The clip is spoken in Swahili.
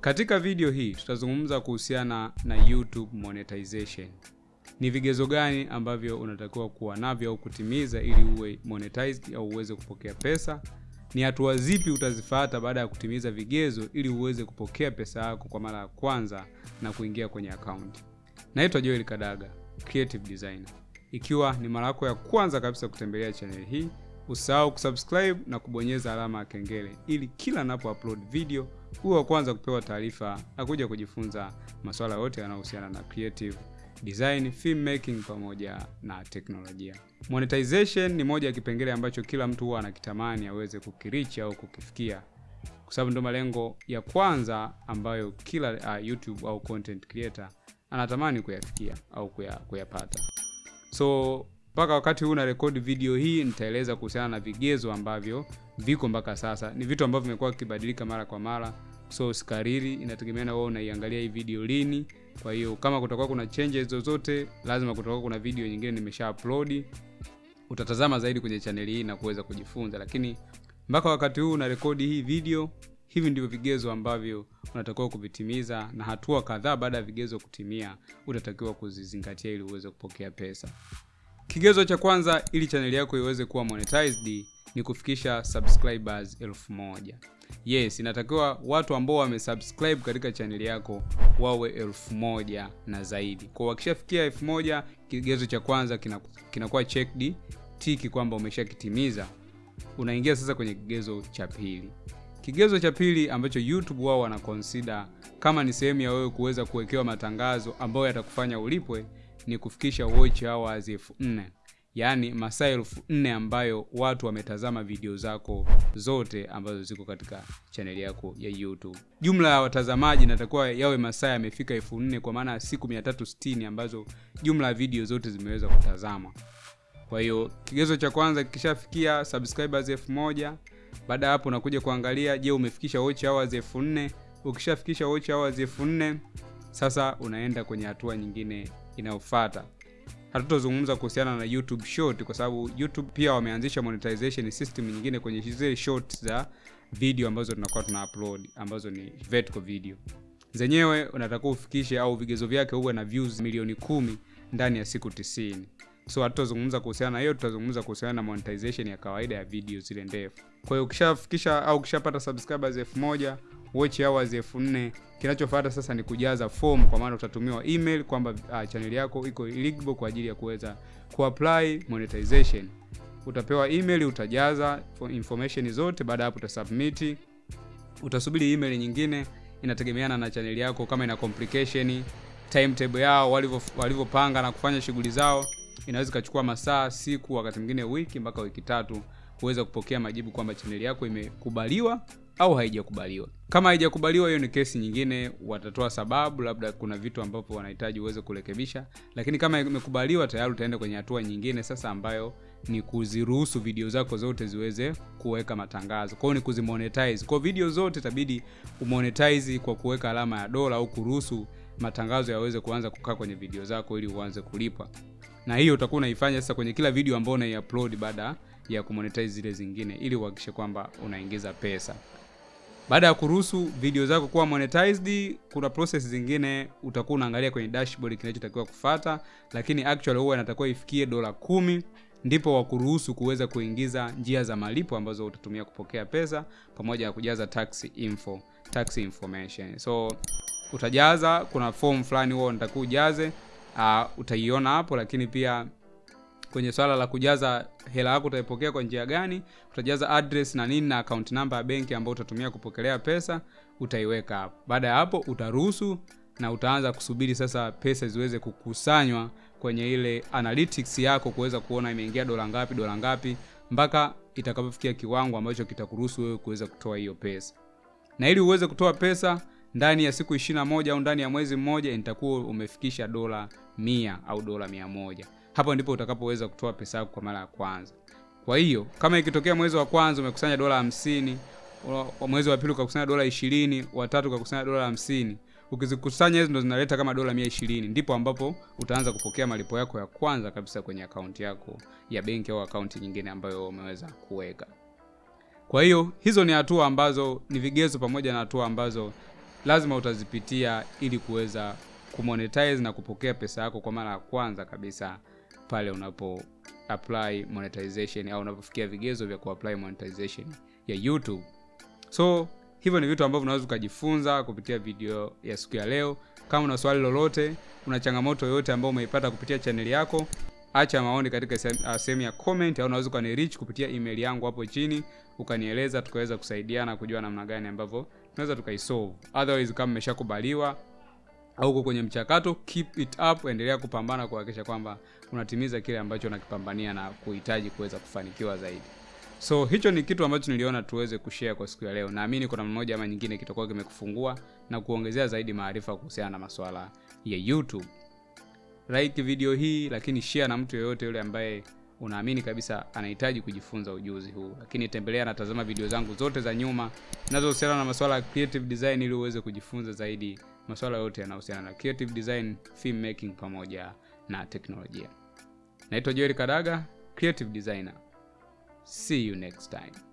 Katika video hii tutazungumza kuhusiana na YouTube monetization. Ni vigezo gani ambavyo unatakiwa kuwa navyo au kutimiza ili uwe monetized au uweze kupokea pesa? Ni hatua zipi utazifata baada ya kutimiza vigezo ili uweze kupokea pesa yako kwa mara ya kwanza na kuingia kwenye akaunti. Naitwa Joel Kadaga, creative designer. Ikiwa ni mara yako ya kwanza kabisa kutembelea channel hii, usahau kusubscribe na kubonyeza alama ya kengele ili kila napo upload video uwe wa kwanza kupewa taarifa na kuja kujifunza masuala yote yanayohusiana na creative design, filmmaking pamoja na teknolojia. Monetization ni moja ya kipengele ambacho kila mtu huwa anakitamani aweze kukirichi au kukifikia, kwa sababu ndo malengo ya kwanza ambayo kila uh, YouTube au content creator anatamani kuyafikia au kuyapata kuya. So mpaka wakati huu narekodi video hii nitaeleza kuhusiana na vigezo ambavyo viko mpaka sasa. Ni vitu ambavyo vimekuwa vikibadilika mara kwa mara, so sikariri, inategemea na wewe unaiangalia hii video lini. Kwa hiyo kama kutakuwa kuna changes zozote, lazima kutakuwa kuna video nyingine nimesha upload, utatazama zaidi kwenye channel hii na kuweza kujifunza. Lakini mpaka wakati huu na rekodi hii video, hivi ndivyo vigezo ambavyo unatakiwa kuvitimiza, na hatua kadhaa baada ya vigezo kutimia utatakiwa kuzizingatia ili uweze kupokea pesa. Kigezo cha kwanza ili chaneli yako iweze kuwa monetized ni kufikisha subscribers elfu moja. Yes, inatakiwa watu ambao wamesubscribe katika chaneli yako wawe elfu moja na zaidi. Kwa wakishafikia elfu moja, kigezo cha kwanza kinakuwa kina checked tiki kwamba umeshakitimiza. Unaingia sasa kwenye kigezo cha pili. Kigezo cha pili ambacho YouTube wao wana kama ni sehemu ya wewe kuweza kuwekewa matangazo ambayo yatakufanya ulipwe ni kufikisha watch hours elfu nne yaani masaa elfu nne ambayo watu wametazama video zako zote ambazo ziko katika chaneli yako ya YouTube. Jumla ya watazamaji natakuwa yawe masaa yamefika elfu nne kwa maana siku 360 ambazo jumla ya video zote zimeweza kutazama. Kwa hiyo kigezo cha kwanza kikishafikia subscribers elfu moja baada ya hapo unakuja kuangalia, je, umefikisha watch hours elfu nne Ukishafikisha watch hours elfu nne sasa unaenda kwenye hatua nyingine inayofuata. hatutozungumza kuhusiana na YouTube short kwa sababu YouTube pia wameanzisha monetization system nyingine kwenye zile short za video ambazo tunakuwa tuna upload ambazo ni vertical video. Zenyewe unatakiwa ufikishe au vigezo vyake huwe na views milioni kumi ndani ya siku tisini. So hatutazungumza kuhusiana na hiyo, tutazungumza kuhusiana na monetization ya kawaida ya video zile ndefu. Kwa hiyo ukishafikisha au ukishapata subscribers elfu moja watch hours elfu nne kinachofuata sasa ni kujaza form, kwa maana utatumiwa email kwamba uh, channel yako iko eligible kwa ajili ya kuweza kuapply monetization. Utapewa email, utajaza information zote. Baada hapo utasubmit, utasubiri email nyingine. Inategemeana na channel yako, kama ina complication, timetable yao walivyopanga na kufanya shughuli zao, inaweza ikachukua masaa, siku, wakati mwingine wiki mpaka wiki tatu kuweza kupokea majibu kwamba channel yako imekubaliwa au haijakubaliwa. Kama haijakubaliwa, hiyo ni kesi nyingine, watatoa sababu, labda kuna vitu ambavyo wanahitaji uweze kurekebisha. Lakini kama imekubaliwa, tayari utaenda kwenye hatua nyingine sasa, ambayo ni kuziruhusu video zako zote ziweze kuweka matangazo. Kwa hiyo ni kuzimonetize. Kwa video zote itabidi umonetize kwa kuweka alama ya dola au kuruhusu matangazo yaweze kuanza kukaa kwenye video zako ili uanze kulipa Na hiyo utakuwa unaifanya sasa kwenye kila video ambayo unaiupload baada ya kumonetize zile zingine ili uhakikishe kwamba unaingiza pesa. Baada ya kuruhusu video zako kuwa monetized, kuna process zingine utakuwa unaangalia kwenye dashboard kinachotakiwa kufata, lakini actually huwa inatakiwa ifikie dola kumi ndipo wakuruhusu kuweza kuingiza njia za malipo ambazo utatumia kupokea pesa pamoja na kujaza tax info, tax information. So utajaza, kuna form fulani huwa unatakiwa ujaze, uh, utaiona hapo, lakini pia kwenye swala la kujaza hela yako utaipokea kwa njia gani, utajaza address na nini na account number ya benki ambayo utatumia kupokelea pesa, utaiweka hapo. Baada ya hapo utaruhusu na utaanza kusubiri sasa pesa ziweze kukusanywa kwenye ile analytics yako kuweza kuona imeingia dola ngapi, dola ngapi mpaka itakapofikia kiwango ambacho kitakuruhusu wewe kuweza kutoa hiyo pesa. Na ili uweze kutoa pesa ndani ya siku 21 au ndani ya mwezi mmoja, nitakuwa umefikisha dola mia au dola mia moja hapo ndipo utakapoweza kutoa pesa yako kwa mara ya kwanza. Kwa hiyo kama ikitokea mwezi wa kwanza umekusanya dola hamsini, mwezi wa pili ukakusanya dola ishirini, wa tatu ukakusanya dola hamsini, ukizikusanya hizo ndo zinaleta kama dola mia ishirini, ndipo ambapo utaanza kupokea malipo yako ya kwanza kabisa kwenye akaunti yako ya benki au akaunti nyingine ambayo umeweza kuweka. Kwa hiyo hizo ni hatua ambazo ni vigezo pamoja na hatua ambazo lazima utazipitia ili kuweza kumonetize na kupokea pesa yako kwa mara ya kwanza kabisa pale unapo apply monetization au unapofikia vigezo vya kuapply monetization ya youtube. So hivyo ni vitu ambavyo unaweza ukajifunza kupitia video ya siku ya leo. Kama una swali lolote una changamoto yoyote ambayo umeipata kupitia chaneli yako acha maoni katika uh, sehemu ya comment au unaweza ukanirich kupitia email yangu hapo chini ukanieleza tukaweza kusaidiana kujua namna gani ambavyo tunaweza tukaisolve. Otherwise kama mmeshakubaliwa au uko kwenye mchakato keep it up endelea kupambana kuhakikisha kwamba unatimiza kile ambacho unakipambania na kuhitaji kuweza kufanikiwa zaidi. So hicho ni kitu ambacho niliona tuweze kushare kwa siku ya leo. Naamini kuna mmoja ama nyingine kitakuwa kimekufungua na kuongezea zaidi maarifa kuhusiana na masuala ya youtube. Like video hii lakini share na mtu yeyote yule ambaye unaamini kabisa anahitaji kujifunza ujuzi huu. Lakini tembelea na tazama video zangu zote za nyuma zinazohusiana na masuala ya creative design ili uweze kujifunza zaidi masuala yote yanayohusiana na creative design film making pamoja na teknolojia. Naitwa joel kadaga creative designer. See you next time